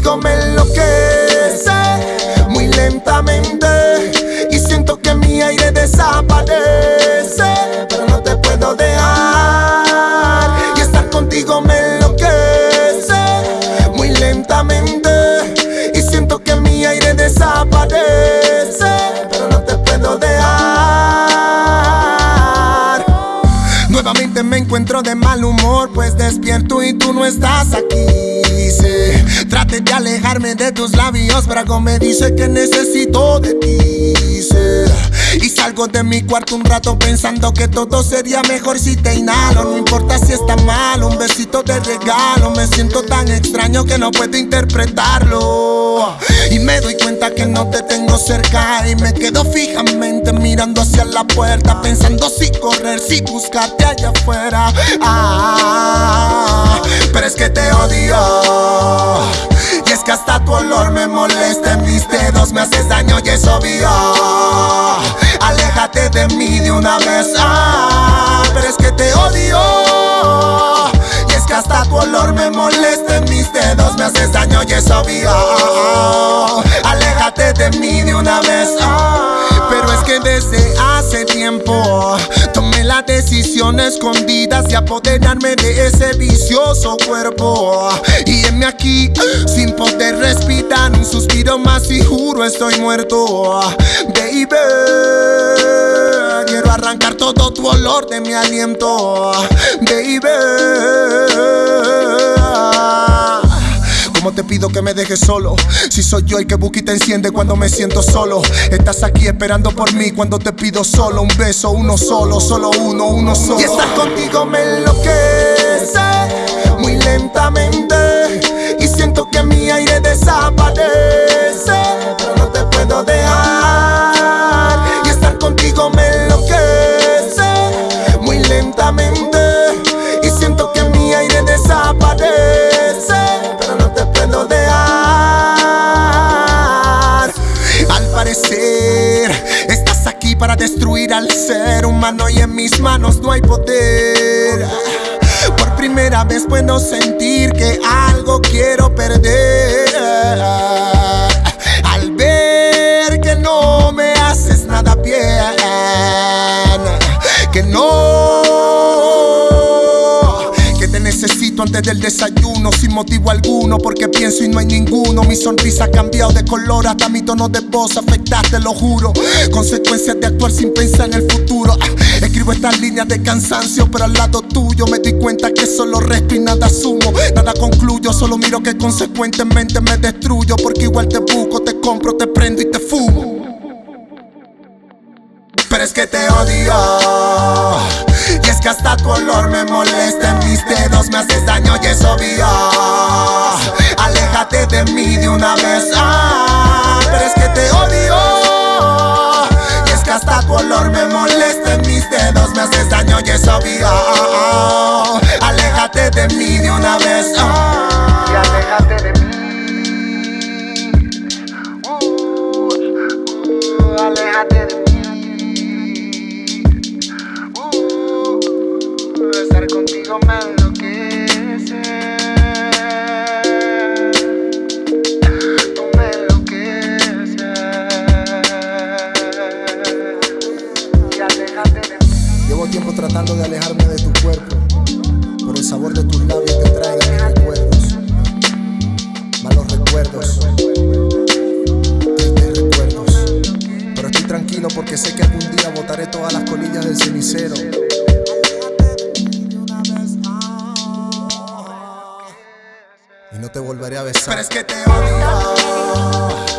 contigo me enloquece muy lentamente y siento que mi aire desaparece. Encuentro de mal humor, pues despierto y tú no estás aquí. Sí. Trate de alejarme de tus labios, pero algo me dice que necesito de ti. Salgo de mi cuarto un rato pensando que todo sería mejor si te inhalo. No importa si está mal, un besito de regalo. Me siento tan extraño que no puedo interpretarlo. Y me doy cuenta que no te tengo cerca. Y me quedo fijamente mirando hacia la puerta. Pensando si correr, si buscarte allá afuera. Ah, pero es que te odio. Y es que hasta tu olor me molesta en mis dedos, me haces daño y es obvio. De mí de una vez, ah, pero es que te odio. Y es que hasta tu olor me molesta en mis dedos, me haces daño y es obvio. Aléjate de mí de una vez, ah, pero es que desde hace tiempo tomé la decisión escondida de apoderarme de ese vicioso cuerpo. Y heme aquí sin poder respirar un suspiro más y juro estoy muerto. Baby, arrancar todo tu olor de mi aliento. Baby. ¿Cómo te pido que me dejes solo? Si soy yo el que busca y te enciende cuando me siento solo. Estás aquí esperando por mí cuando te pido solo un beso, uno solo, solo uno, uno solo. Y estar contigo me enloquece muy lentamente. Y siento que mi aire desaparece. Pero no te puedo dejar. Al parecer, estás aquí para destruir al ser humano y en mis manos no hay poder. Por primera vez puedo sentir que algo quiero perder. Al ver que no me haces nada bien, que no antes del desayuno sin motivo alguno porque pienso y no hay ninguno. Mi sonrisa ha cambiado de color hasta mi tono de voz afectaste lo juro. Consecuencias de actuar sin pensar en el futuro. Ah, escribo estas líneas de cansancio pero al lado tuyo me doy cuenta que solo resto y nada asumo nada concluyo solo miro que consecuentemente me destruyo porque igual te busco te compro te prendo y te fumo. Pero es que te odio. Y es que hasta tu olor me molesta me haces daño y es obvio. Aléjate de mí de una vez, ah, pero es que te odio. Y es que hasta tu olor me molesta en mis dedos, me haces daño y es obvio. Aléjate de mí de una vez, ah. y aléjate de mí. Uh, aléjate de mí. Uh, estar contigo me tiempo tratando de alejarme de tu cuerpo, pero el sabor de tus labios te trae mis recuerdos, malos recuerdos, tristes recuerdos. Pero estoy tranquilo porque sé que algún día botaré todas las colillas del cenicero. Y no te volveré a besar. Pero es que te odio.